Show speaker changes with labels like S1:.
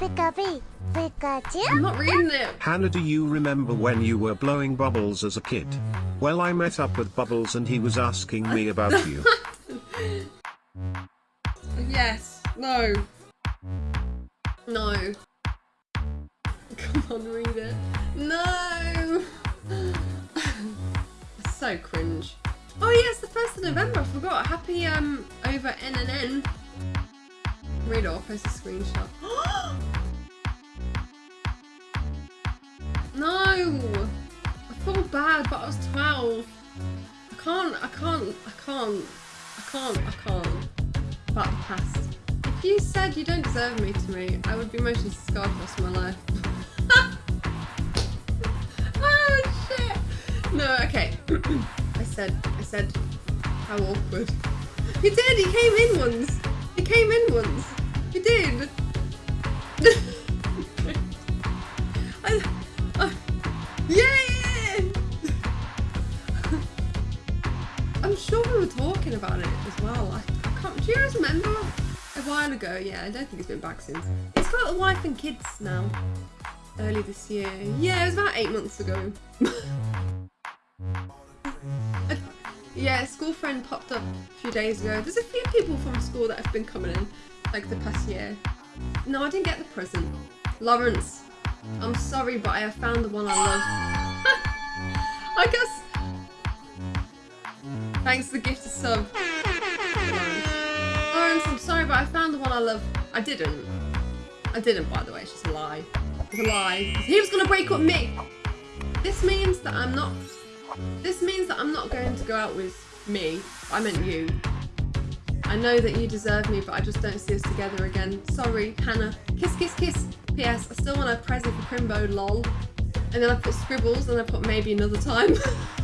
S1: Pikachu, Pikachu.
S2: I'm not reading it.
S3: Hannah, do you remember when you were blowing bubbles as a kid? Well, I met up with Bubbles and he was asking me about you.
S2: Yes. No. No. Come on, read it. No. so cringe. Oh yeah, it's the first of November. I forgot. Happy um over N and N. Read it. I'll post a screenshot. no. I feel bad, but I was twelve. I can't. I can't. I can't. I can't. I can't. The past. If you said you don't deserve me to me, I would be emotionally scarred for the my life. oh shit! No, okay. I said, I said, how awkward. He did, he came in once. Talking about it as well. I, I can't, do you guys remember? A while ago, yeah, I don't think it's been back since. It's got a wife and kids now. Early this year. Yeah, it was about eight months ago. Yeah, a school friend popped up a few days ago. There's a few people from school that have been coming in, like the past year. No, I didn't get the present. Lawrence, I'm sorry, but I have found the one I love. I guess. Thanks for the gift of sub. Lawrence, I'm sorry, but I found the one I love. I didn't. I didn't, by the way. It's just a lie. It's a lie. He was gonna break up me. This means that I'm not. This means that I'm not going to go out with me. I meant you. I know that you deserve me, but I just don't see us together again. Sorry, Hannah. Kiss, kiss, kiss. P.S. I still want a present for Crimbo, lol. And then I put scribbles and I put maybe another time.